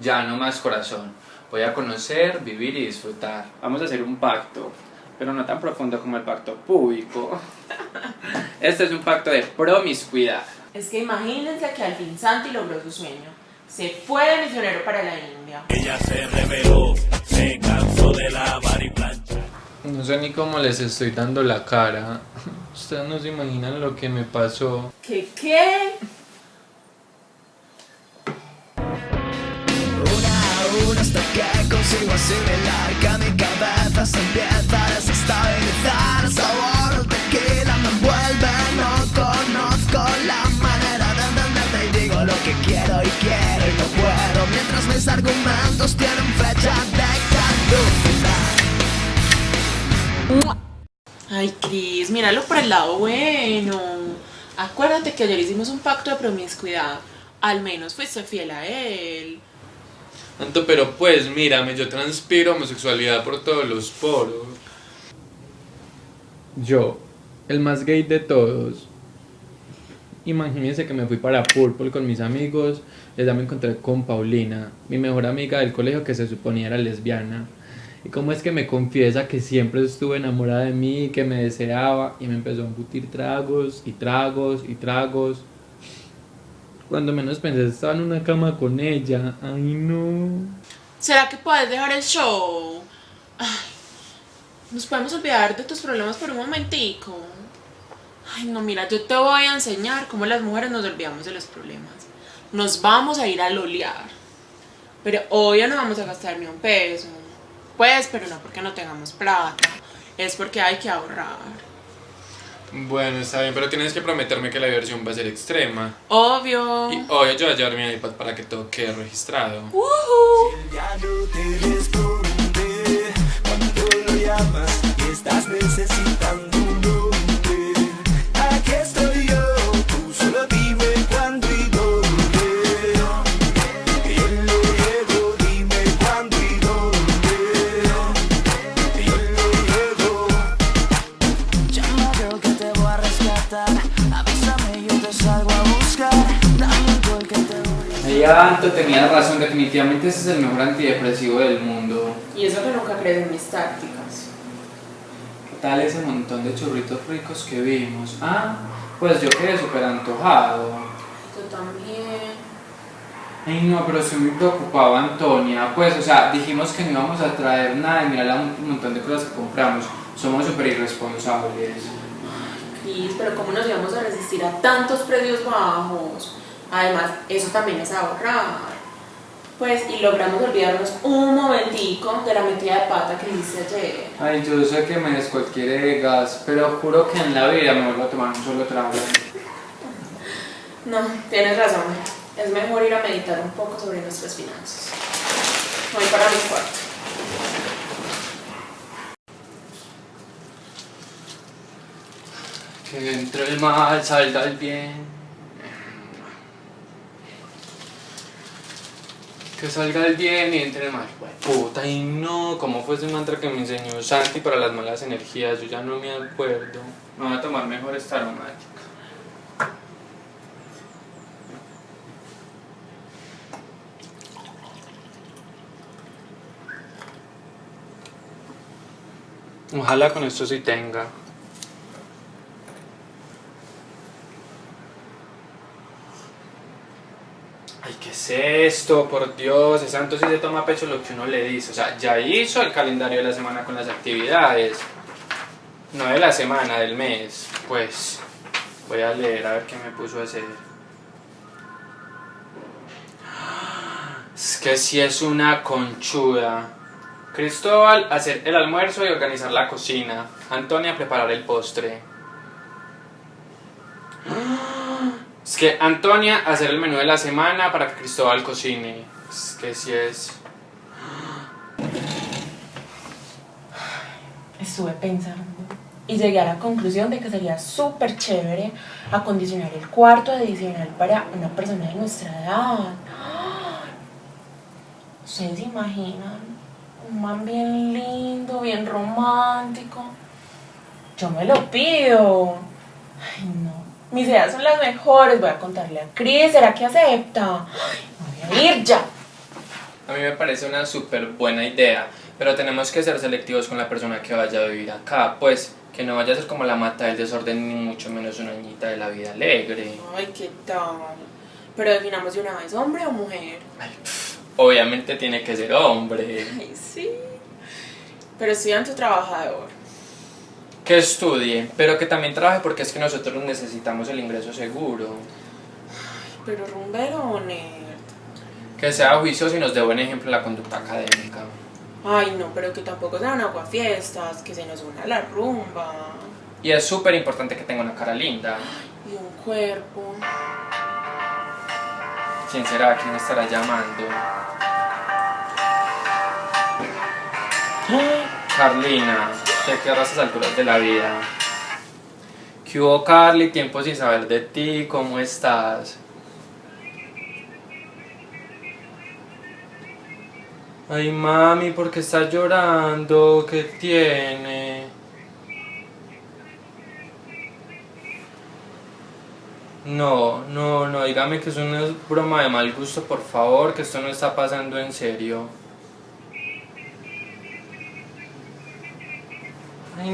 Ya, no más corazón. Voy a conocer, vivir y disfrutar. Vamos a hacer un pacto, pero no tan profundo como el pacto público. Este es un pacto de promiscuidad. Es que imagínense que al fin Santi logró su sueño. Se fue de misionero para la India. Ella se reveló, se cansó de lavar y planchar. No sé ni cómo les estoy dando la cara. Ustedes no se imaginan lo que me pasó. ¿Qué qué? Una a una hasta que consigo asimilar que mi cabeza se empieza a desestabilizar. El sabor del tequila me envuelve, no conozco la manera de entenderte. Y digo lo que quiero y quiero y no puedo. Mientras mis argumentos tienen fecha de caducidad Ay, Cris, míralo por el lado bueno. Acuérdate que ayer hicimos un pacto de promiscuidad. Al menos fuiste fiel a él. Tanto, pero pues, mírame, yo transpiro homosexualidad por todos los poros. Yo, el más gay de todos. Imagínense que me fui para Purple con mis amigos, ya me encontré con Paulina, mi mejor amiga del colegio que se suponía era lesbiana. Cómo es que me confiesa que siempre estuvo enamorada de mí, que me deseaba y me empezó a embutir tragos y tragos y tragos. Cuando menos pensé estaba en una cama con ella. Ay no. ¿Será que puedes dejar el show? Ay, nos podemos olvidar de tus problemas por un momentico. Ay, no, mira, yo te voy a enseñar cómo las mujeres nos olvidamos de los problemas. Nos vamos a ir a lolear. Pero hoy ya no vamos a gastar ni un peso. Pues, pero no porque no tengamos plata. Es porque hay que ahorrar. Bueno, está bien, pero tienes que prometerme que la diversión va a ser extrema. Obvio. Y hoy yo voy a llevar mi iPad para que todo quede registrado. Ujú. Ya voy a Ahí Anto tenía razón, definitivamente ese es el mejor antidepresivo del mundo. Y eso que nunca crees en mis tácticas. ¿Qué tal ese montón de churritos ricos que vimos? Ah, pues yo quedé súper antojado. Yo también. Ay no, pero estoy muy preocupado, Antonia. Pues, o sea, dijimos que no íbamos a traer nada y mira un montón de cosas que compramos. Somos súper irresponsables. Cris, pero ¿cómo nos íbamos a resistir a tantos precios bajos? Además, eso también es ahorrar. Pues, y logramos olvidarnos un momentico de la metida de pata que hice ayer. Ay, yo sé que me descualquiere gas, pero juro que en la vida me vuelvo a tomar un solo trago. No, tienes razón. Es mejor ir a meditar un poco sobre nuestras finanzas. Voy para mi cuarto. Que entre el mal, salga el bien. Que salga el bien y entre el mal. Puta, y no, ¿cómo fue ese mantra que me enseñó Santi para las malas energías? Yo ya no me acuerdo. Me voy a tomar mejor esta aromática. Ojalá con esto sí tenga. Ay, ¿qué es esto? Por Dios, ese santo sí se toma pecho lo que uno le dice. O sea, ya hizo el calendario de la semana con las actividades. No de la semana, del mes. Pues voy a leer a ver qué me puso hacer. Es que si es una conchuda. Cristóbal, hacer el almuerzo y organizar la cocina. Antonia, preparar el postre. Es que Antonia, hacer el menú de la semana para que Cristóbal cocine. Es que si es... Estuve pensando y llegué a la conclusión de que sería súper chévere acondicionar el cuarto adicional para una persona de nuestra edad. ¿Ustedes se imaginan? Un man bien lindo, bien romántico. Yo me lo pido. Ay, no. Mis ideas son las mejores. Voy a contarle a Cris. ¿Será que acepta? Ay, voy a ir ya. A mí me parece una súper buena idea, pero tenemos que ser selectivos con la persona que vaya a vivir acá, pues que no vaya a ser como la mata del desorden ni mucho menos una niñita de la vida alegre. Ay, ¿qué tal? Pero definamos de una vez, hombre o mujer. Ay, pff, obviamente tiene que ser hombre. Ay, sí. Pero estudiante o trabajador. Que estudie, pero que también trabaje porque es que nosotros necesitamos el ingreso seguro. Pero rumbero o nerd. Que sea juicioso y nos dé buen ejemplo en la conducta académica. Ay, no, pero que tampoco sean aguafiestas, que se nos una la rumba. Y es súper importante que tenga una cara linda. Y un cuerpo. ¿Quién será? ¿Quién estará llamando? Carlina, te quedas a estas alturas de la vida. ¿Qué hubo, Carly? Tiempo sin saber de ti, ¿cómo estás? Ay, mami, ¿por qué estás llorando? ¿Qué tiene? No, no, no, dígame que es una broma de mal gusto, por favor, que esto no está pasando en serio.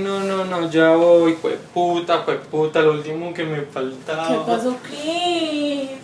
No, no, no, ya voy, puta, puta, lo último que me faltaba. ¿Qué pasó, Cris?